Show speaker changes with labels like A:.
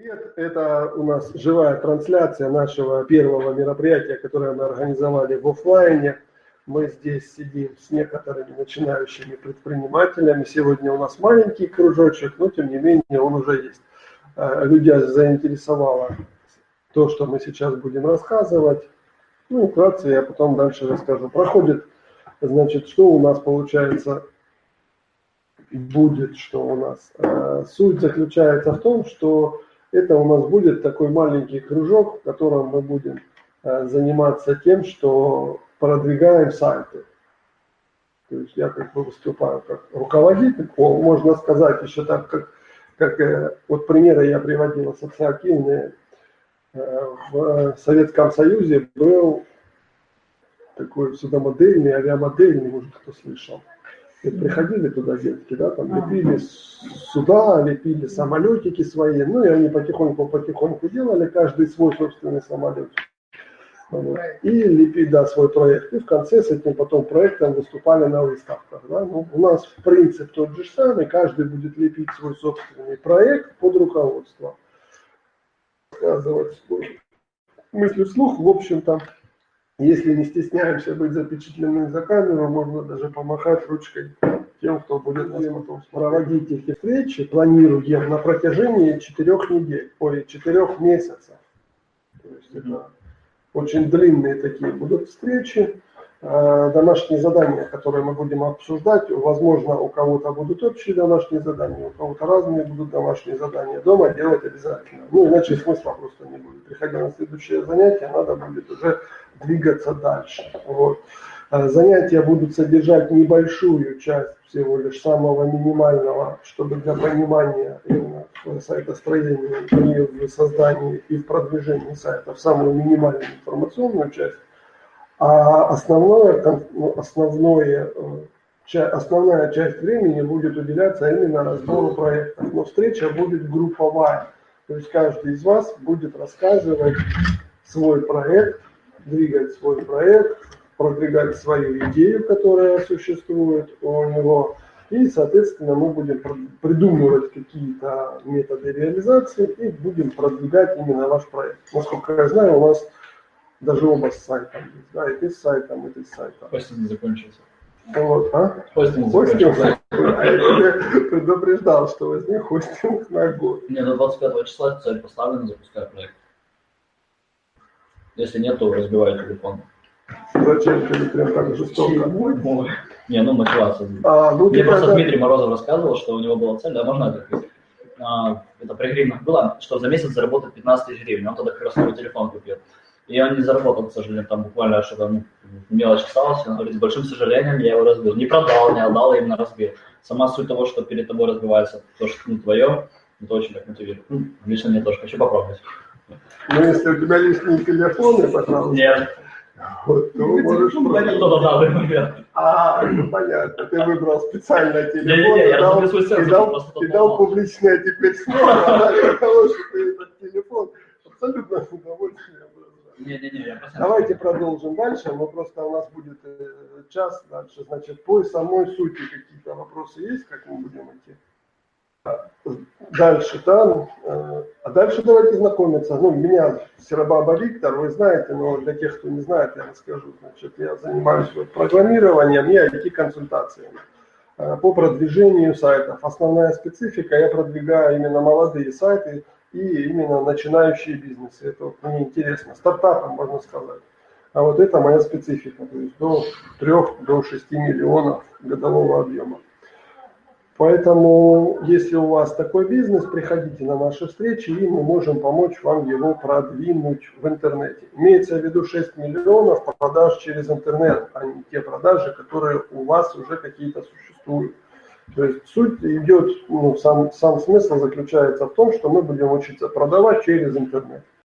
A: Привет, это у нас живая трансляция нашего первого мероприятия, которое мы организовали в офлайне. Мы здесь сидим с некоторыми начинающими предпринимателями. Сегодня у нас маленький кружочек, но тем не менее он уже есть. Э, Людей заинтересовало то, что мы сейчас будем рассказывать. Ну, вкратце я потом дальше расскажу. Проходит, значит, что у нас получается будет, что у нас. Э, суть заключается в том, что это у нас будет такой маленький кружок, в котором мы будем э, заниматься тем, что продвигаем сайты. То есть я как бы выступаю как руководитель, можно сказать еще так, как, как э, вот примеры я приводил ассоциативные. Э, в Советском Союзе был такой судомодельный, авиамодельный, может кто слышал. Приходили туда детки, да, там лепили суда, лепили самолетики свои, ну и они потихоньку-потихоньку делали каждый свой собственный самолет. Вот. И лепили, да, свой проект. И в конце с этим потом проектом выступали на выставках. Да. Ну, у нас принцип тот же самый, каждый будет лепить свой собственный проект под руководством. Рассказывать мысли вслух, в общем-то, если не стесняемся быть запечатленными за камеру, можно даже помахать ручкой тем, кто будет нас потом проводить эти встречи. Планируем на протяжении четырех недель, ой, четырех месяцев. То есть это очень длинные такие будут встречи. Э, домашние задания, которые мы будем обсуждать. Возможно, у кого-то будут общие домашние задания, у кого-то разные будут домашние задания. Дома делать обязательно. Ну, иначе смысла просто не будет. Приходя на следующее занятие, надо будет уже двигаться дальше. Вот. Э, занятия будут содержать небольшую часть всего лишь самого минимального, чтобы для понимания именно сайтостроения в создании и в продвижении сайтов самую минимальную информационную часть а основное, основное, э, основная часть времени будет уделяться именно разбору проектов. Но встреча будет групповая. То есть каждый из вас будет рассказывать свой проект, двигать свой проект, продвигать свою идею, которая существует у него. И, соответственно, мы будем придумывать какие-то методы реализации и будем продвигать именно ваш проект. Насколько я знаю, у нас даже оба с сайтом да, и ты с сайтом, и ты с сайтом.
B: Хостинг закончился.
A: Вот, а?
B: Хостинг
A: закончился. А я тебе предупреждал, что возьми хостинг на год.
B: Не, до 25 числа цель поставлена, запускай проект. Если нет, то разбивай телефон.
A: Зачем ты прям так жестоко?
B: Не, ну мотивация.
A: А, ну,
B: Мне просто это... Дмитрий Морозов рассказывал, что у него была цель, да, можно это а, это при гривнах было, что за месяц заработать 15 тысяч гривен. Он тогда как раз новый телефон купил. И он не заработал, к сожалению, там буквально что-то ну, мелочь осталась. Он говорит, с большим сожалением я его разбил. Не продал, не отдал, а именно разбил. Сама суть того, что перед тобой разбивается то, что ну, твое, это очень так мотивирует. Ну, лично мне тоже хочу попробовать.
A: Ну, если у тебя лишний телефон, я пожалуйста.
B: Нет.
A: Вот, то можешь
B: Кто-то дал, например.
A: А, ну понятно, ты выбрал специально телефон
B: не, не, не, я
A: дал,
B: свой
A: и дал, и дал публичное теперь слово для того, что ты этот телефон абсолютно с удовольствием Давайте продолжим дальше. Мы просто у нас будет э, час дальше. Значит, по самой сути какие-то вопросы есть, как мы будем идти? Дальше, да. Э, а дальше давайте знакомиться. Ну, меня Серабаба Виктор, вы знаете, но для тех, кто не знает, я расскажу. Значит, я занимаюсь вот программированием и IT-консультациями э, по продвижению сайтов. Основная специфика, я продвигаю именно молодые сайты, и именно начинающие бизнесы. Это вот мне интересно. Стартапом, можно сказать. А вот это моя специфика, то есть до 3 до 6 миллионов годового объема. Поэтому, если у вас такой бизнес, приходите на наши встречи, и мы можем помочь вам его продвинуть в интернете. Имеется в виду 6 миллионов продаж через интернет, а не те продажи, которые у вас уже какие-то существуют. То есть суть идет, ну, сам, сам смысл заключается в том, что мы будем учиться продавать через интернет.